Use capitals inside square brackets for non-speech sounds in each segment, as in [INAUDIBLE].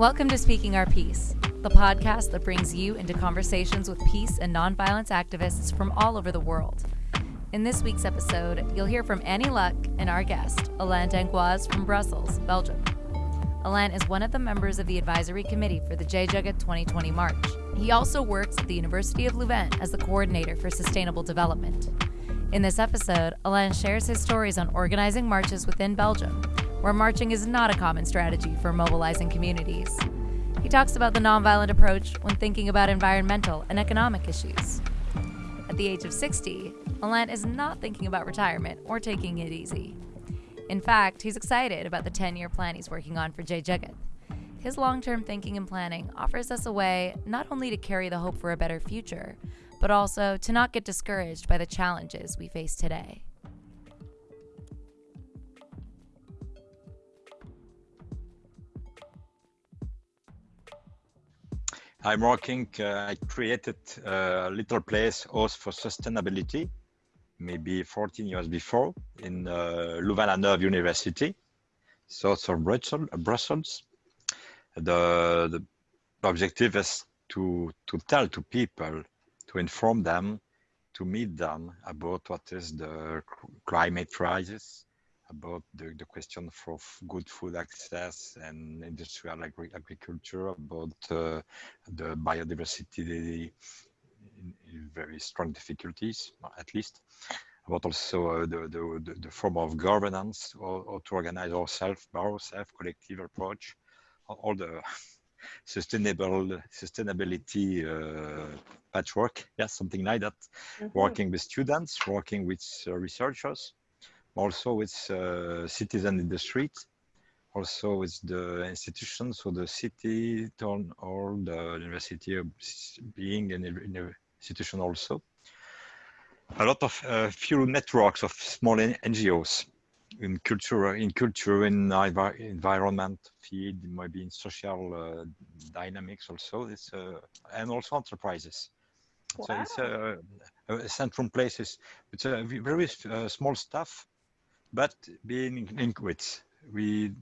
Welcome to Speaking Our Peace, the podcast that brings you into conversations with peace and nonviolence activists from all over the world. In this week's episode, you'll hear from Annie Luck and our guest, Alain Dangoise from Brussels, Belgium. Alain is one of the members of the advisory committee for the Jai Jagat 2020 March. He also works at the University of Louvain as the coordinator for sustainable development. In this episode, Alain shares his stories on organizing marches within Belgium, where marching is not a common strategy for mobilizing communities. He talks about the nonviolent approach when thinking about environmental and economic issues. At the age of 60, Alain is not thinking about retirement or taking it easy. In fact, he's excited about the 10 year plan he's working on for Jai Jagat. His long term thinking and planning offers us a way not only to carry the hope for a better future, but also to not get discouraged by the challenges we face today. I'm working, uh, I created a little place, House for Sustainability, maybe 14 years before in uh, Louvain-la-Neuve University, south of Brussels. The, the objective is to, to tell to people, to inform them, to meet them about what is the climate crisis, about the, the question for good food access and industrial agri agriculture, about uh, the biodiversity in, in, very strong difficulties, at least, about also uh, the, the, the, form of governance or, or to organize ourselves, ourselves, collective approach, all the [LAUGHS] sustainable sustainability uh, patchwork, yes, something like that. Mm -hmm. Working with students, working with uh, researchers, also with uh, citizens in the street, also with the institutions, so the city, town hall, the university being an, an institution also. A lot of uh, few networks of small NGOs in culture, in culture, in environment field, maybe in social uh, dynamics also. It's uh, and also enterprises. Wow. So it's a, a central places. It's a very uh, small stuff, but being linked we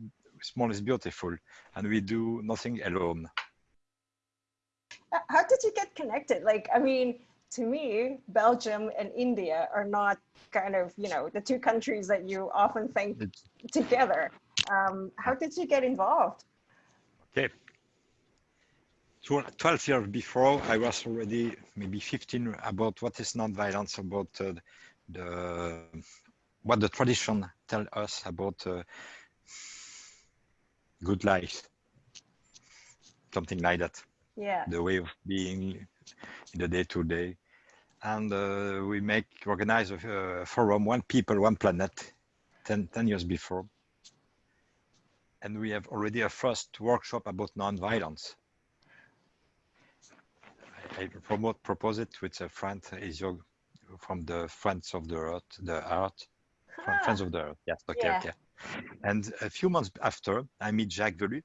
small is beautiful and we do nothing alone. How did you get connected? Like i mean to me belgium and india are not kind of you know the two countries that you often think it's, together. Um, how did you get involved? Okay. 12 years before i was already maybe 15 about what is non-violence about uh, the what the tradition tell us about uh, good life. Something like that. Yeah. The way of being in the day to day and uh, we make organize a forum one people one planet 10, 10 years before. And we have already a first workshop about non-violence. I, I promote propose it with a friend is from the friends of the earth the art from Friends of the Earth. Yes, okay, yeah. okay. And a few months after, I meet Jacques Velu.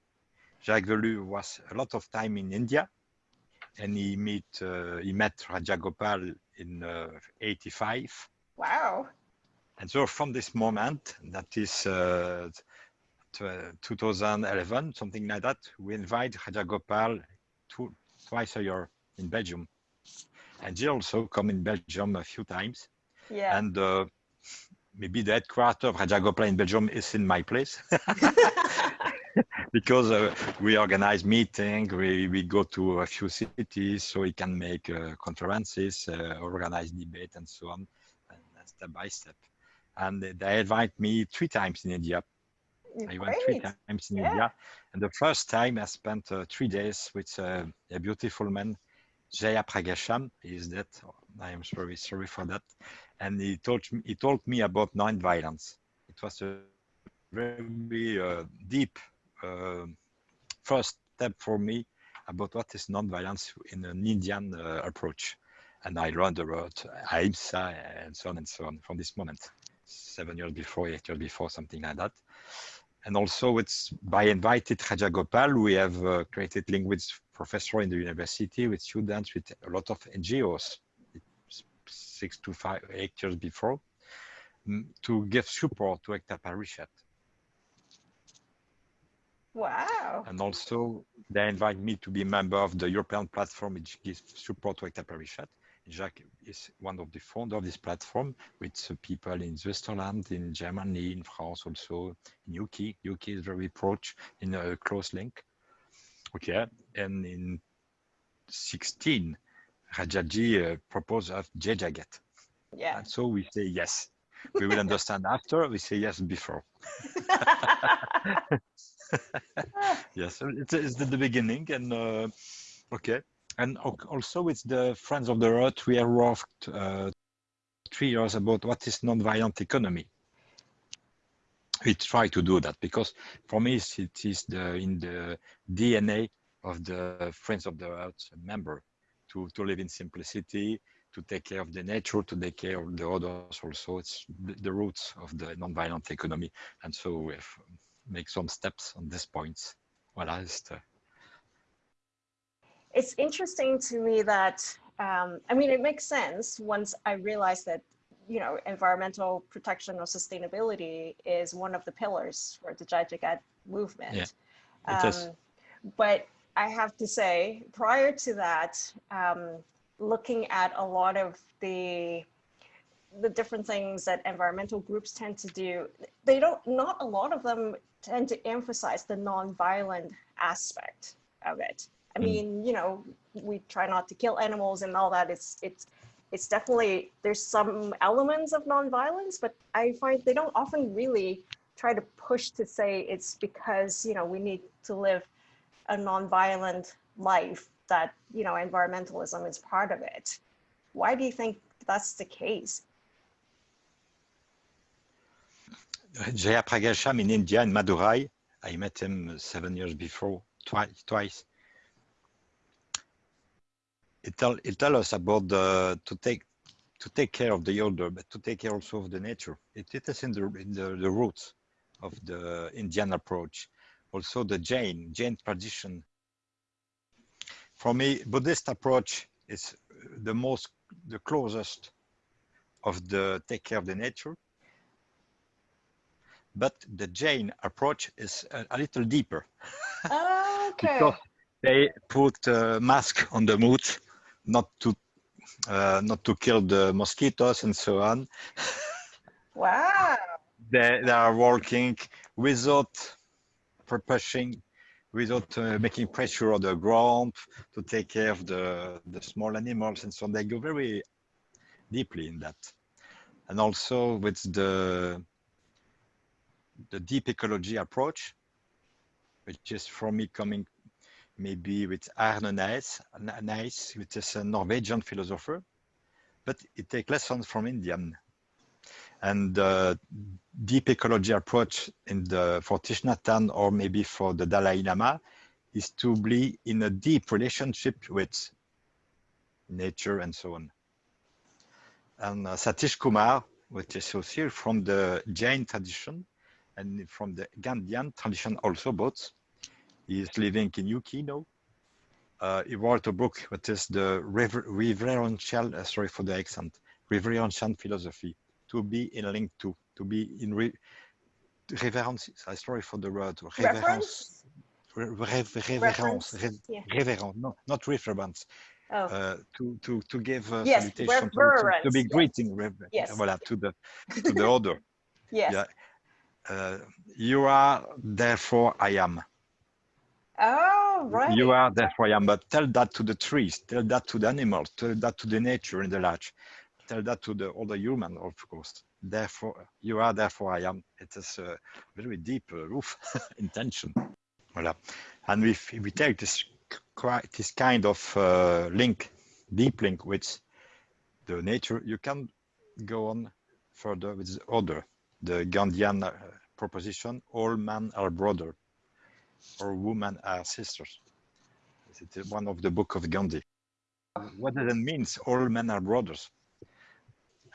Jacques Velu was a lot of time in India, and he meet uh, he met Rajagopal in uh, 85. Wow. And so from this moment, that is uh, 2011, something like that, we invite Rajagopal two, twice a year in Belgium. And he also come in Belgium a few times. Yeah. And uh, maybe the headquarters of Rajagopal in Belgium is in my place. [LAUGHS] because uh, we organize meetings, we, we go to a few cities so we can make uh, conferences, uh, organize debate and so on, and step by step. And they invite me three times in India. Great. I went three times in yeah. India. And the first time I spent uh, three days with uh, a beautiful man, Jaya Pragasham. He is dead. I am very sorry for that and he told me, he told me about non-violence. It was a very uh, deep uh, first step for me about what is non-violence in an Indian uh, approach. And I learned about Ahimsa and so on and so on from this moment, seven years before, eight years before, something like that. And also it's by invited Rajagopal, we have uh, created language professor in the university, with students, with a lot of NGOs six to five, eight years before, mm, to give support to Ekta Parishad. Wow. And also, they invite me to be a member of the European platform, which gives support to Ekta Parishad. Jacques is one of the founder of this platform with people in Switzerland, in Germany, in France, also in UK. UK is very approach in a close link. Okay, and in 16, Rajaji uh, proposed of Jai Jagat. Yeah. And so we say yes. We will understand after, we say yes before. [LAUGHS] [LAUGHS] yes, it's, it's the, the beginning and uh, okay. And also with the Friends of the Earth, we have worked uh, three years about what is non-violent economy. We try to do that because for me it is the in the DNA of the Friends of the Earth member to, to live in simplicity, to take care of the nature, to take care of the others also. It's the, the roots of the non-violent economy. And so we have make some steps on this points. Voilà, it's, the... it's interesting to me that, um, I mean, it makes sense once I realized that, you know, environmental protection or sustainability is one of the pillars for the Jai Jagat movement. Yeah, it um, is. But I have to say, prior to that, um, looking at a lot of the the different things that environmental groups tend to do, they don't, not a lot of them tend to emphasize the non-violent aspect of it. I mm. mean, you know, we try not to kill animals and all that. It's, it's, it's definitely, there's some elements of non-violence, but I find they don't often really try to push to say it's because, you know, we need to live a non-violent life that, you know, environmentalism is part of it. Why do you think that's the case? Jayapragasham in India, in Madurai. I met him seven years before, twice. twice. It tell it tell us about the to take to take care of the older, but to take care also of the nature. It, it is in the in the, the roots of the Indian approach also the Jain, Jain tradition. For me, Buddhist approach is the most, the closest of the take care of the nature. But the Jain approach is a, a little deeper. okay. because they put a mask on the mood, not to uh, not to kill the mosquitoes and so on. Wow. they, they are working without pushing without uh, making pressure on the ground to take care of the, the small animals and so on. They go very deeply in that. And also with the, the deep ecology approach, which is for me coming maybe with Arne Naess, Naess which is a Norwegian philosopher, but it takes lessons from Indian and the deep ecology approach in the for Thich Nhat Hanh or maybe for the Dalai Lama is to be in a deep relationship with nature and so on. And uh, Satish Kumar, which is also from the Jain tradition and from the Gandhian tradition also both. He is living in UK now. Uh, he wrote a book, which is the reverential, uh, sorry for the accent, reverential philosophy to be in link to, to be in re, reverence. Sorry for the word. Reverence. Reverence. reverence. Yeah. Reverence. No, not reference. Oh. Uh, to to to give uh, yes, salutation to, to, to, be greeting yes. voilà, to the to the other. [LAUGHS] yes. Yeah. Uh, you are therefore I am. Oh, right. You are therefore I am. But tell that to the trees. Tell that to the animals. Tell that to the nature in the large tell that to the other human, of course. Therefore, you are, therefore I am. It is a very deep uh, roof [LAUGHS] intention. Voilà. And if we take this, this kind of uh, link, deep link with the nature, you can go on further with the other, the Gandhian uh, proposition, all men are brother, or women are sisters. It's one of the book of Gandhi. What does it mean, all men are brothers?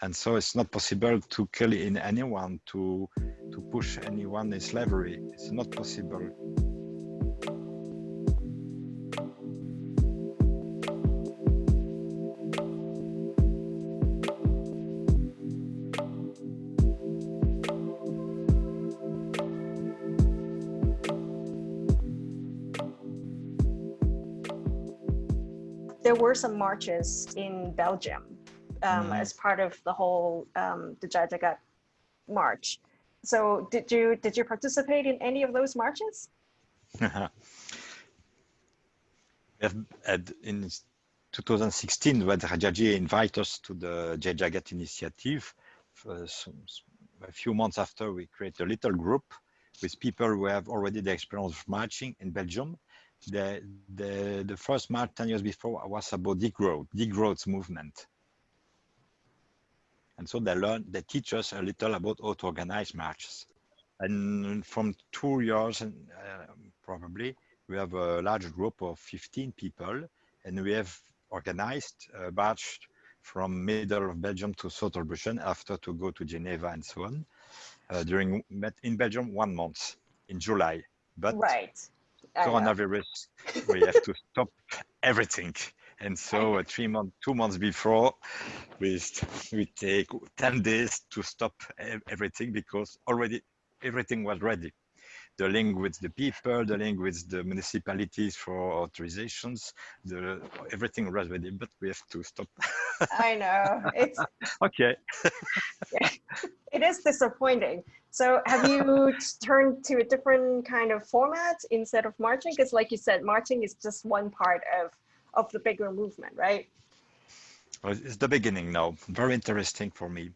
and so it's not possible to kill in anyone to to push anyone in slavery. It's not possible. There were some marches in Belgium um, Mhm. as part of the whole um, the Jai Jagat march. So did you did you participate in any of those marches? We have had in 2016 when Rajaji invited us to the Jai Jagat initiative. A few months after, we create a little group with people who have already the experience of marching in Belgium. The, the, the first march 10 years before was about degrowth, degrowth movement. And so they learn, they teach us a little about how to organize marches. And from two years, and uh, probably, we have a large group of 15 people and we have organized a march from middle of Belgium to southern Brussels after to go to Geneva and so on uh, during met in Belgium one month in July. But right. I coronavirus, we have to stop everything. And [LAUGHS] so uh, three months, two months before, we, st- we take 10 days to stop everything because already everything was ready. The link with the people, the link with the municipalities for authorizations, the everything was ready, but we have to stop. [LAUGHS] I know. It's [LAUGHS] okay. it is disappointing. So have you turned to a different kind of format instead of marching? Because like you said, marching is just one part of of the bigger movement, right? It's the beginning now. Very interesting for me.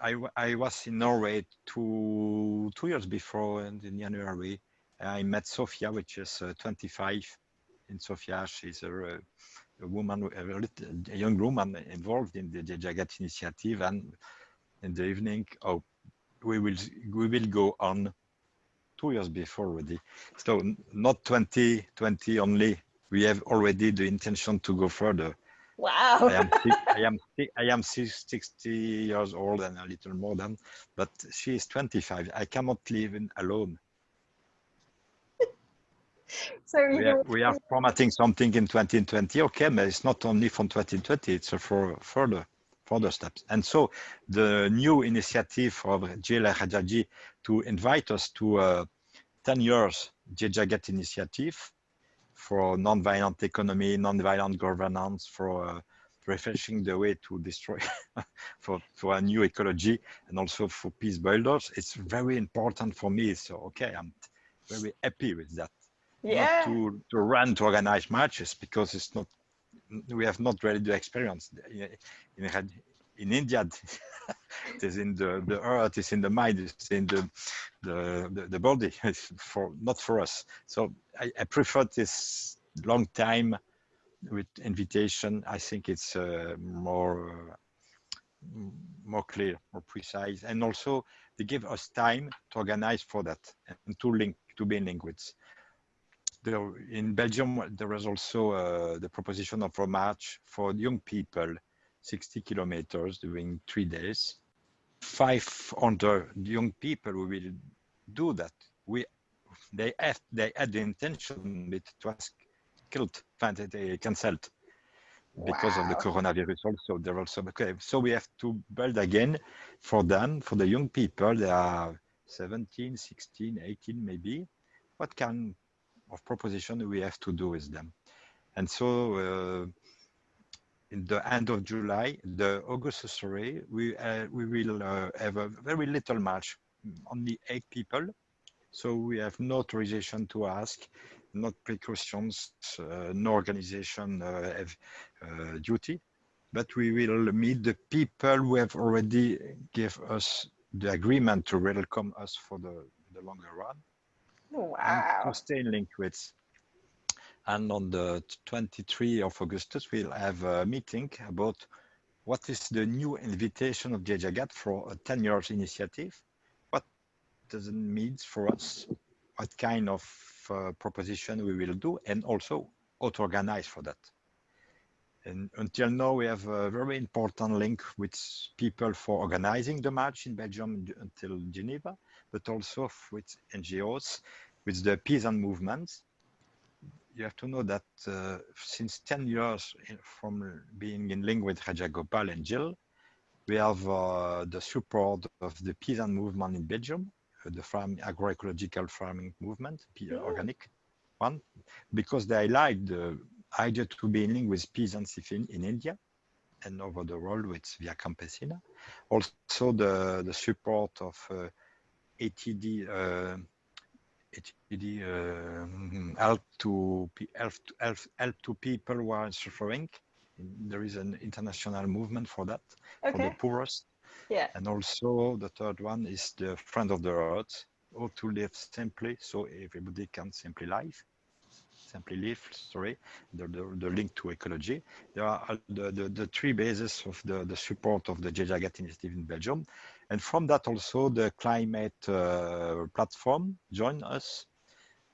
I I, was in Norway two two years before, and in January, I met Sofia, which is uh, 25. In Sofia, she's a, a woman, a, little, a young woman involved in the Jagat initiative. And in the evening, oh, we will we will go on two years before already. So not 2020 only. We have already the intention to go further. Wow. I am I am I am si- 60 years old and a little more than, but she is 25. I cannot live in alone. [LAUGHS] so We are, we are formatting something in 2020. Okay, but it's not only from 2020. It's for further further steps. And so the new initiative of Jill Rajaji to invite us to a 10 years Jagat initiative for non-violent economy, non-violent governance, for uh, refreshing the way to destroy, [LAUGHS] for, for a new ecology, and also for peace builders. It's very important for me. So, okay, I'm very happy with that. yeah. Not to, to run to organize marches because it's not, we have not really the experience. In, in, in India, [LAUGHS] it is in the, the earth, it's in the mind, it's in the, the, the, body, [LAUGHS] for, not for us. So I, I prefer this long time with invitation. I think it's uh, more, uh, more clear, more precise. And also they give us time to organize for that and to link, to be in with. There, in Belgium, there was also uh, the proposition of a march for young people, 60 kilometers during three days. 500 young people will do that. We, they have, they had the intention, but it was killed, they cancelled because of the coronavirus also. There also okay so we have to build again for them for the young people. They are 17 16 18 maybe. What kind of proposition we have to do with them? And so uh, in the end of july the august sorry we uh, we will uh, have a very little match, only eight people. So we have no authorization to ask not precautions, uh, no organization uh, have uh, duty, but we will meet the people who have already give us the agreement to welcome us for the, the longer run. And to stay in link with. And on the 23 of Augustus, we'll have a meeting about what is the new invitation of Jai Jagat for a 10 years initiative. What does it mean for us? What kind of uh, proposition we will do and also how to organize for that. And until now, we have a very important link with people for organizing the march in Belgium until Geneva, but also with NGOs, with the peasant movements. You have to know that uh, since 10 years in, from being in link with Rajagopal and Jill, we have uh, the support of the peasant movement in Belgium, uh, the farm, agroecological farming movement, Yeah. organic one, because they like the idea to be in link with peasants in, in India and over the world with Via Campesina. Also the, the support of uh, ATD, ATD uh, help, to, help, to, help, help to people who are suffering. There is an international movement for that, okay. for the poorest. Yeah. And also the third one is the friend of the earth, or to live simply, so everybody can simply live simply live, sorry, the, the, the, link to ecology. There are the, the, the three bases of the, the support of the Jai Jagat initiative in Belgium. And from that also the climate uh, platform join us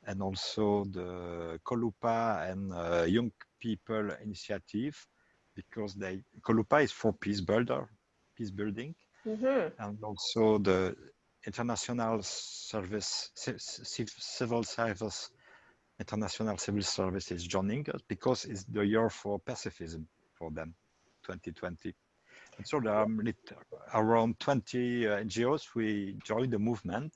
and also the Colupa and uh, Young People Initiative because they Colupa is for peace builder, peace building, mm -hmm. and also the international service, civil service International Civil Service is joining us because it's the year for pacifism for them, 2020. So there are around 20 uh, NGOs. We joined the movement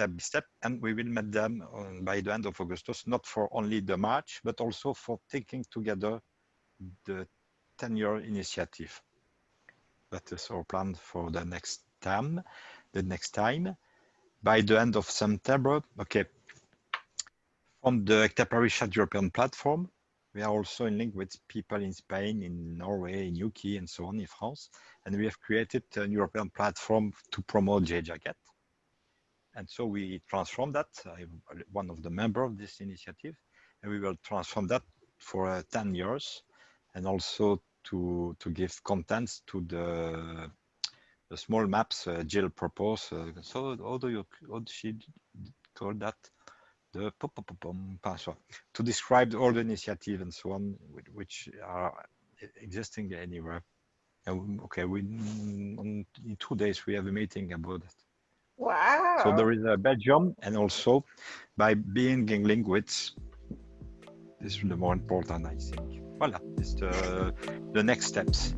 step by step, and we will meet them by the end of Augustus, not for only the march, but also for taking together the 10-year initiative. That is our plan for the next time. The next time, by the end of September, okay, from the Ekta Parishad European platform, we are also in link with people in Spain, in Norway, in UK, and so on in France. And we have created a European platform to promote Jai Jagat. And so we transform that. I'm one of the members of this initiative, and we will transform that for uh, 10 years, and also to to give contents to the the small maps uh, Jill proposed. Uh, so how do you how she call that? The password to describe all the initiative and so on, which are existing anywhere. And okay, we in two days we have a meeting about it. Wow! So there is a Belgium, and also by being in link this is the more important, I think. Voilà, it's the the next steps.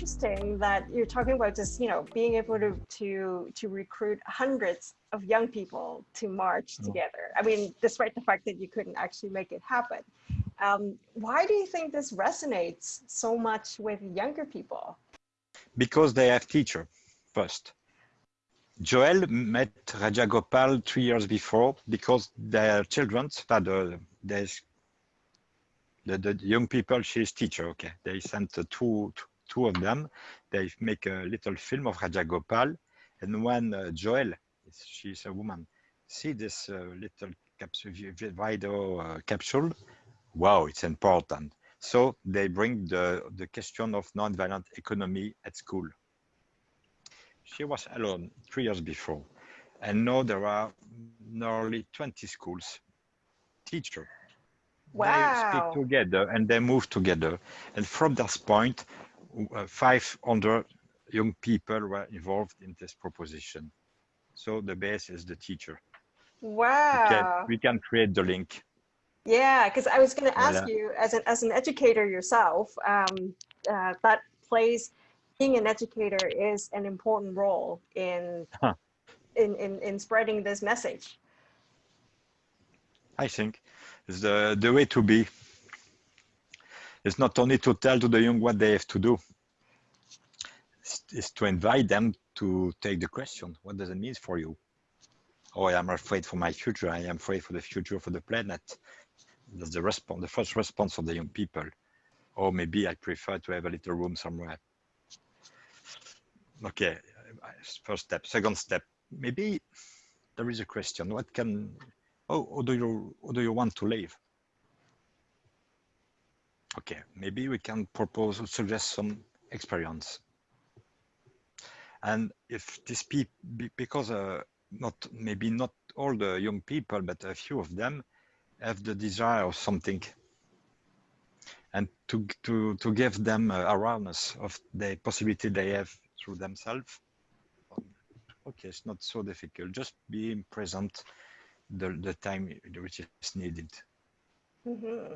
Interesting that you're talking about just, you know, being able to to to recruit hundreds of young people to march oh. together. I mean, despite the fact that you couldn't actually make it happen. Um, why do you think this resonates so much with younger people? Because they have teacher first. Joel met Rajagopal three years before because their children, the, the, the young people, she's teacher, okay. They sent two, two of them, they make a little film of Rajagopal. And when uh, Joel, she's a woman, see this uh, little capsule, video uh, capsule, wow, it's important. So they bring the, the question of nonviolent economy at school. She was alone three years before. And now there are nearly 20 schools, teacher. Wow. They speak together and they move together. And from this point, 500 young people were involved in this proposition. So the base is the teacher. Wow. We can, we can create the link. Yeah, because I was going to ask yeah. you, as an as an educator yourself, um, uh, that plays being an educator is an important role in huh. in, in in spreading this message. I think is the the way to be. It's not only to tell to the young what they have to do, it's, to invite them to take the question. What does it mean for you? Oh, I am afraid for my future. I am afraid for the future for the planet. That's the response, the first response of the young people. Or maybe I prefer to have a little room somewhere. Okay, first step. Second step, maybe there is a question. What can, oh, how do you, how do you want to live? Okay, maybe we can propose, or suggest some experience. And if this people, because uh, not maybe not all the young people, but a few of them have the desire of something. and to to to give them uh, awareness of the possibility they have through themselves. Okay, it's not so difficult. Just being present the the time which is needed. Mm-hmm.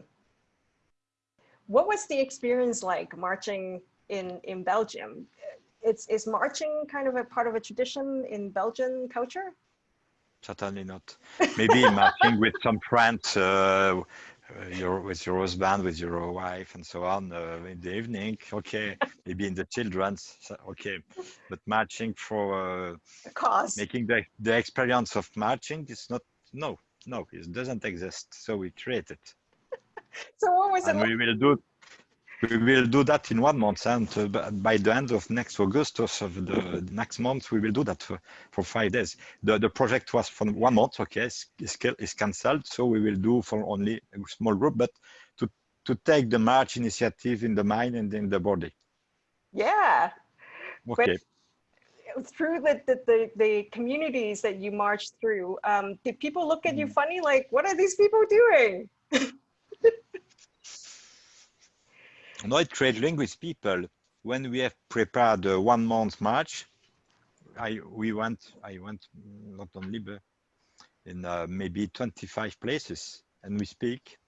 What was the experience like marching in in Belgium? It's is marching kind of a part of a tradition in Belgian culture? Certainly not. Maybe marching with some friends, uh, your with your husband, with your wife, and so on uh, in the evening. Okay, maybe in the children's. Okay, but marching for uh, cause making the the experience of marching is not. No, no, it doesn't exist. So we create it. [LAUGHS] so what was and it? we will do we will do that in one month and uh, by the end of next august of the next month we will do that for, for five days the the project was for one month okay it's, it's cancelled so we will do for only a small group but to to take the march initiative in the mind and in the body yeah okay but through the, the, the, communities that you marched through, um, did people look at you Mm. funny? Like, what are these people doing? [LAUGHS] No, it create link with people. When we have prepared a one month march, I we went I went not only but in uh, maybe 25 places. And we speak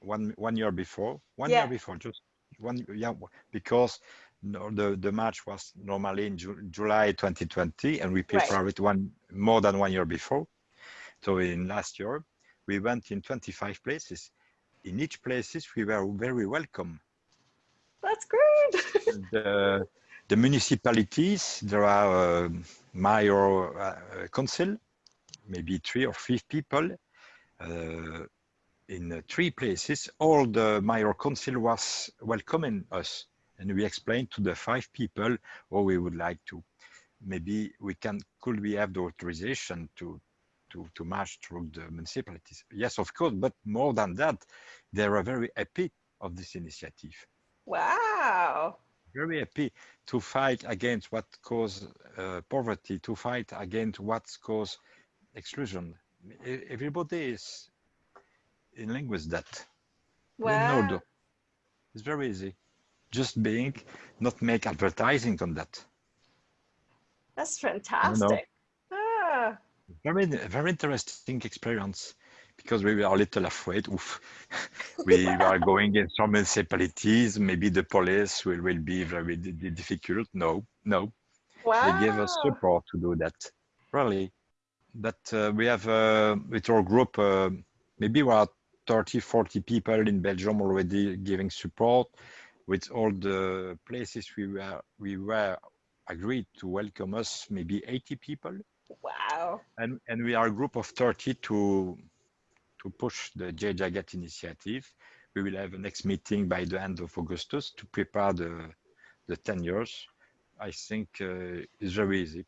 one one year before one Yeah. year before just one yeah because no, the the march was normally in Ju- July 2020 and we prepared it one more than one year before. So in last year we went in 25 places. In each places we were very welcome That's great. [LAUGHS] the, the municipalities, there are uh, mayor uh, council, maybe three or five people uh, in uh, three places. All the mayor council was welcoming us, and we explained to the five people what we would like to. Maybe we can, could we have the authorization to to to march through the municipalities? Yes, of course, but more than that, they are very happy of this initiative wow. very happy to fight against what cause uh, poverty, to fight against what cause exclusion. Everybody is in line with that. Wow. It's very easy. Just being, not make advertising on that. That's fantastic. Ah, Very, very interesting experience because we were a little afraid. Oof. we are going in some municipalities. Maybe the police will, will be very di- di- difficult. No, no. wow. they give us support to do that really but uh, we have uh, with our group uh, maybe we are 30 40 people in belgium already giving support with all the places we were we were agreed to welcome us maybe 80 people Wow. and and we are a group of 30 to to push the Jai Jagat initiative. We will have a next meeting by the end of Augustus to prepare the the 10 years. I think uh, it's very easy.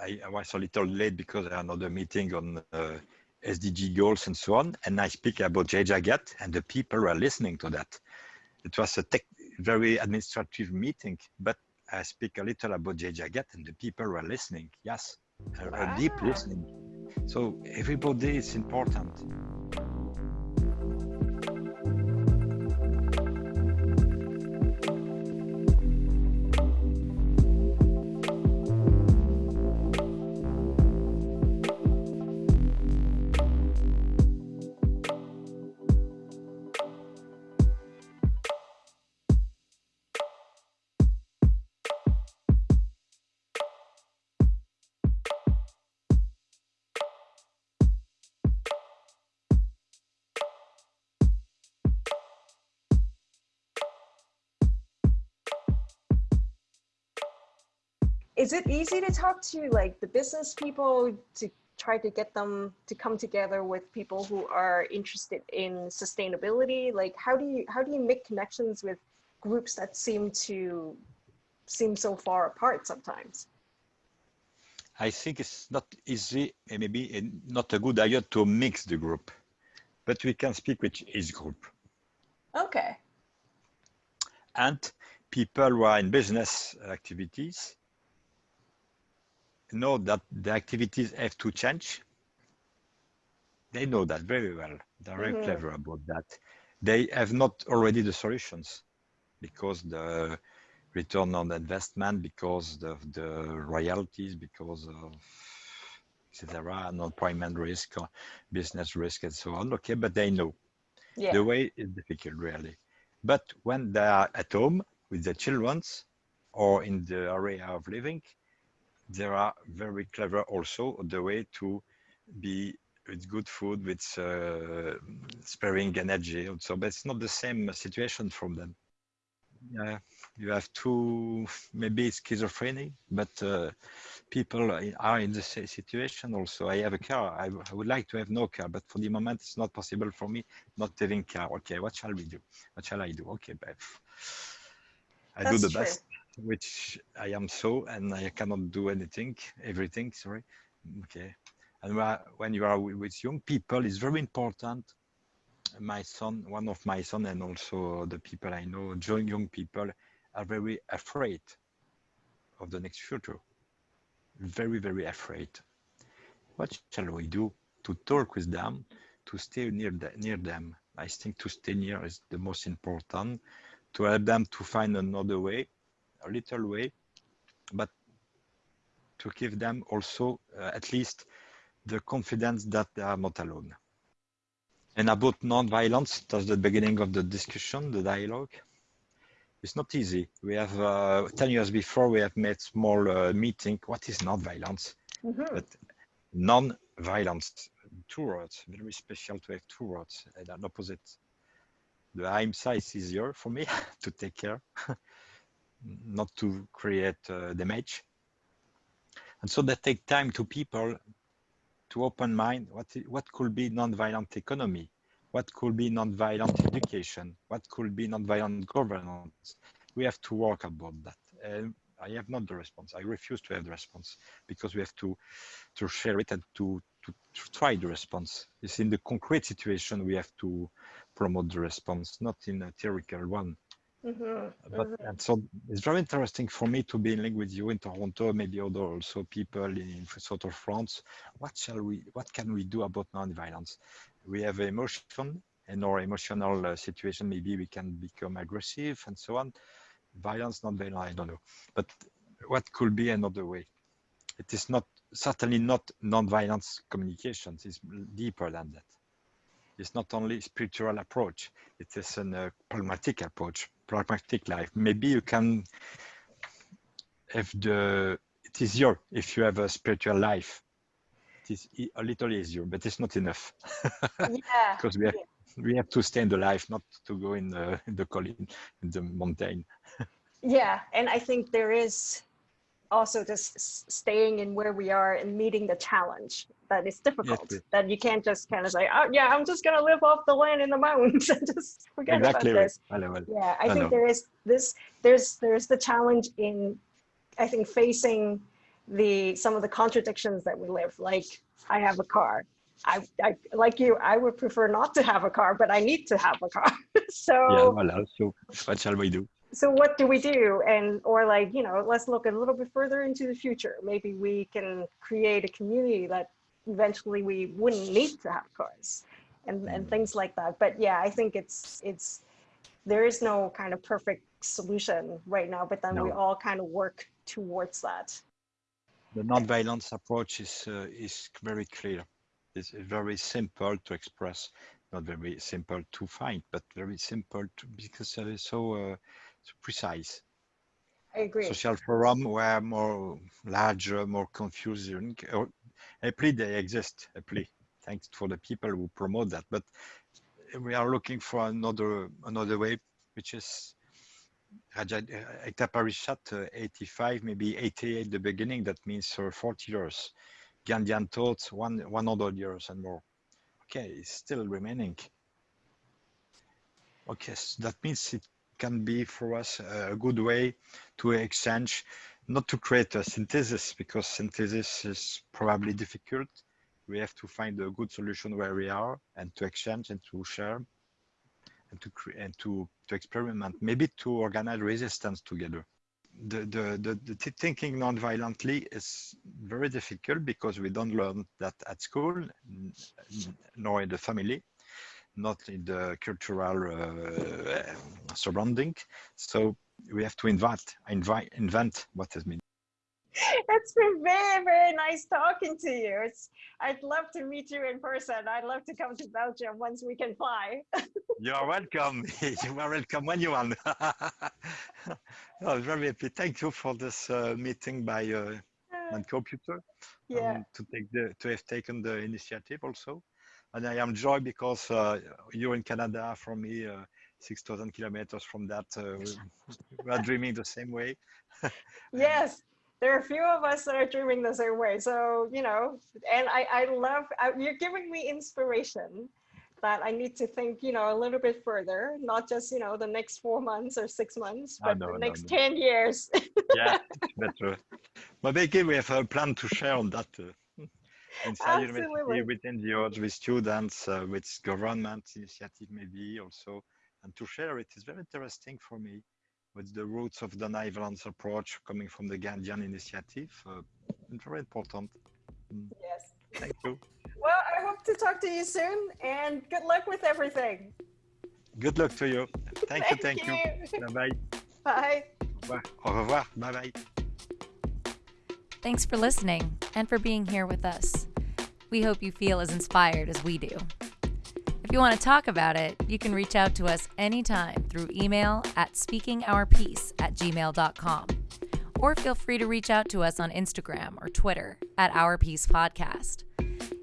I, I was a little late because I had another meeting on uh, SDG goals and so on, and I speak about Jai Jagat, and the people were listening to that. It was a tech, very administrative meeting, but I speak a little about Jai Jagat, and the people were listening. Yes, a, a deep listening. So everybody is important. Is it easy to talk to like the business people to try to get them to come together with people who are interested in sustainability? Like how do you how do you make connections with groups that seem to seem so far apart sometimes? I think it's not easy, and maybe not a good idea to mix the group, but we can speak with each group. Okay. And people who are in business activities know that the activities have to change. They know that very well. They're very Mhm. clever about that. they have not already the solutions because the return on investment, because of the royalties, because of etc. non-payment risk, business risk, and so on. Okay, but they know Yeah. the way is difficult really. But when they are at home with their children or in the area of living, they are very clever also the way to be with good food, with uh, sparing energy. So, but it's not the same situation from them. Yeah, you have two, maybe it's schizophrenia, but uh, people are in the same situation also. I have a car. I, I would like to have no car, but for the moment, it's not possible for me not having car. Okay, what shall we do? What shall I do? Okay, I do That's the true. best, which I am so, and I cannot do anything, everything, sorry. Okay. And when you are with young people, it's very important. My son, one of my son, and also the people I know, young people, are very afraid of the next future. Very, very afraid. What shall we do to talk with them, to stay near the, near them? I think to stay near is the most important. To help them to find another way, a little way, but to give them also uh, at least the confidence that they are not alone. And about non-violence, that's the beginning of the discussion, the dialogue. It's not easy. We have uh, 10 years before we have made small uh, meeting. What is non-violence? Mhm. But non-violence, two words, very special to have two words and an opposite. The ahimsa is easier for me [LAUGHS] to take care, [LAUGHS] not to create uh, damage. And so that take time to people to open mind what, what could be non-violent economy, what could be non-violent education, what could be non-violent governance. We have to work about that. And I have not the response. I refuse to have the response because we have to to share it and to, to, to try the response. It's in the concrete situation we have to promote the response, not in a theoretical one. Mhm. But and so it's very interesting for me to be in link with you in Toronto, maybe other also people in sort of France. What shall we? What can we do about non-violence? We have emotion, and our emotional uh, situation. Maybe we can become aggressive and so on. Violence, non-violence, I don't know. But what could be another way? It is not certainly not non-violence communications. It's deeper than that. It's not only spiritual approach. It is a uh, pragmatic approach, pragmatic life. Maybe you can have the. It is easier if you have a spiritual life. it is a little easier, but it's not enough Yeah. [LAUGHS] because we have we have to stay in the life, not to go in the in the colline, in the mountain. [LAUGHS] Yeah, and I think there is also just staying in where we are and meeting the challenge that is difficult. please. that you can't just kind of say, "Oh, yeah, I'm just gonna live off the land in the mountains [LAUGHS] and just forget exactly about right. this." Well, well, Yeah, I I think know. there is this. There's there's the challenge in, I think facing the some of the contradictions that we live. Like I have a car. I, I like you. I would prefer not to have a car, but I need to have a car. [LAUGHS] so Yeah, voilà. So what shall we do? So what do we do? And or like you know let's look a little bit further into the future. Maybe we can create a community that eventually we wouldn't need to have cars and and Mm. things like that. But yeah i think it's it's there is no kind of perfect solution right now but then we all kind of work towards that. The non-violence approach is uh, is very clear. It's very simple to express, not very simple to find, but very simple to because it is so, uh, so precise. i agree Social forum were more larger, more confusing. Or, apply they exist. Apply, thanks for the people who promote that. But we are looking for another another way, which is Raja Ekta Parishad, uh, 85, maybe 88 the beginning. That means uh, 40 years. Gandhian thoughts, one 100 years and more. Okay, it's still remaining. Okay, so that means it can be for us a good way to exchange, not to create a synthesis because synthesis is probably difficult. We have to find a good solution where we are and to exchange and to share and to create and to, to experiment, maybe to organize resistance together. The, the, the, the thinking non-violently is very difficult because we don't learn that at school nor in the family. Not in the cultural uh, surrounding. So we have to invent, invite, invent what has been. It's been very, very nice talking to you. It's, I'd love to meet you in person. I'd love to come to Belgium once we can fly. [LAUGHS] You're welcome. [LAUGHS] you are welcome when you want. I was [LAUGHS] very happy. Thank you for this uh, meeting by uh, computer. Yeah. Um, to take the to have taken the initiative also, and I am joy because uh, you're in Canada from me. Uh, 6,000 kilometers from that. Uh, we are dreaming the same way. [LAUGHS] yes, there are a few of us that are dreaming the same way. So, you know, and I, I love, I, you're giving me inspiration that I need to think, you know, a little bit further, not just, you know, the next four months or six months, but know, the next no. 10 years. [LAUGHS] yeah, better. But again, we have a plan to share on that. Inside Absolutely. university, with NGOs, with students, uh, with government initiative maybe also, and to share it is very interesting for me with the roots of the nonviolence approach coming from the Gandhian initiative. Uh, very important. Mm, yes. Thank you. [LAUGHS] Well, I hope to talk to you soon and good luck with everything. Good luck to you. Thank, you. Thank [LAUGHS] Thank you. you. Bye bye. Bye. Au revoir. Au revoir. Bye bye. Thanks for listening and for being here with us. We hope you feel as inspired as we do. If you want to talk about it, you can reach out to us anytime through email at speakingourpeace at gmail.com. Or feel free to reach out to us on Instagram or Twitter at Our Peace Podcast.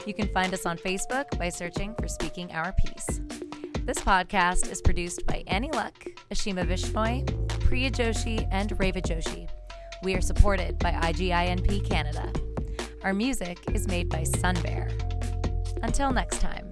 You can find us on Facebook by searching for Speaking Our Peace. This podcast is produced by Annie Luck, Ashima Vishnoy, Priya Joshi, and Reva Joshi. We are supported by IGINP Canada. Our music is made by Sunbear. Until next time.